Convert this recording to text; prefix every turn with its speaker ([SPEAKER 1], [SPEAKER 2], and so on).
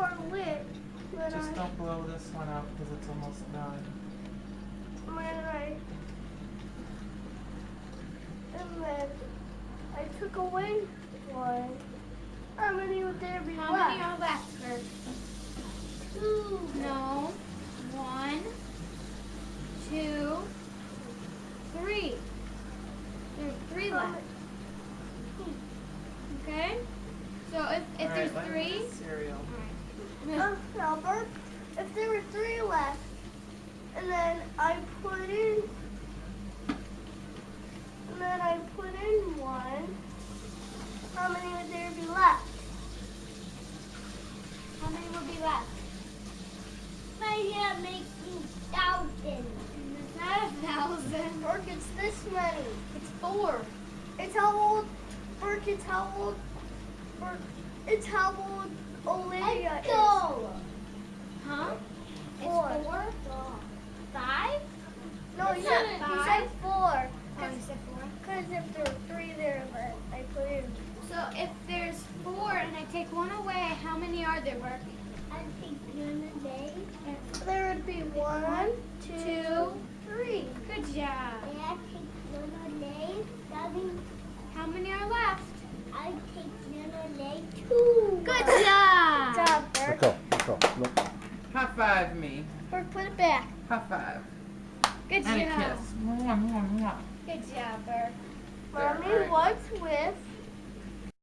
[SPEAKER 1] are lit. When
[SPEAKER 2] Just
[SPEAKER 1] I,
[SPEAKER 2] don't blow this one out because it's almost done.
[SPEAKER 1] when I, and then I took away one. How many would there be
[SPEAKER 3] How
[SPEAKER 1] left?
[SPEAKER 3] many are left, Bert?
[SPEAKER 1] Two.
[SPEAKER 3] No. One, two, three. There's three
[SPEAKER 1] How
[SPEAKER 3] left. Okay? So if, if
[SPEAKER 2] All
[SPEAKER 3] there's
[SPEAKER 2] right, let me
[SPEAKER 3] three.
[SPEAKER 1] Um, Albert, if there were three left, and then I put in, and then I put in one, how many would there be left?
[SPEAKER 3] How many would be left?
[SPEAKER 1] My hand makes me thousand.
[SPEAKER 3] It's not a thousand.
[SPEAKER 1] Burke, it's this many.
[SPEAKER 3] It's four.
[SPEAKER 1] It's how old, Burke, it's how old, Burke, it's how old Olivia is.
[SPEAKER 3] Huh? It's
[SPEAKER 1] Four.
[SPEAKER 3] four? Five?
[SPEAKER 1] No, Oh, you
[SPEAKER 3] It's
[SPEAKER 1] said,
[SPEAKER 3] not
[SPEAKER 1] you
[SPEAKER 3] five.
[SPEAKER 1] said four.
[SPEAKER 3] Oh, said four?
[SPEAKER 1] Because if there were three there, but I put in.
[SPEAKER 3] So if there's four and I take one away, how many are there, Bert?
[SPEAKER 1] I think one a day. There would be one, two,
[SPEAKER 3] Two.
[SPEAKER 1] three.
[SPEAKER 3] Good job.
[SPEAKER 1] And I take one a day. That means
[SPEAKER 3] How many are left?
[SPEAKER 1] I take one a day, two.
[SPEAKER 3] Good job.
[SPEAKER 1] Good job,
[SPEAKER 4] Let
[SPEAKER 1] Bert.
[SPEAKER 4] go, Let's go. Look.
[SPEAKER 2] High five me.
[SPEAKER 1] Bert, put it back.
[SPEAKER 2] High five.
[SPEAKER 3] Good
[SPEAKER 2] And a
[SPEAKER 3] job.
[SPEAKER 2] kiss. Mwah, mwah, mwah.
[SPEAKER 3] Good job, Bert.
[SPEAKER 1] Mommy,
[SPEAKER 2] There,
[SPEAKER 1] what's with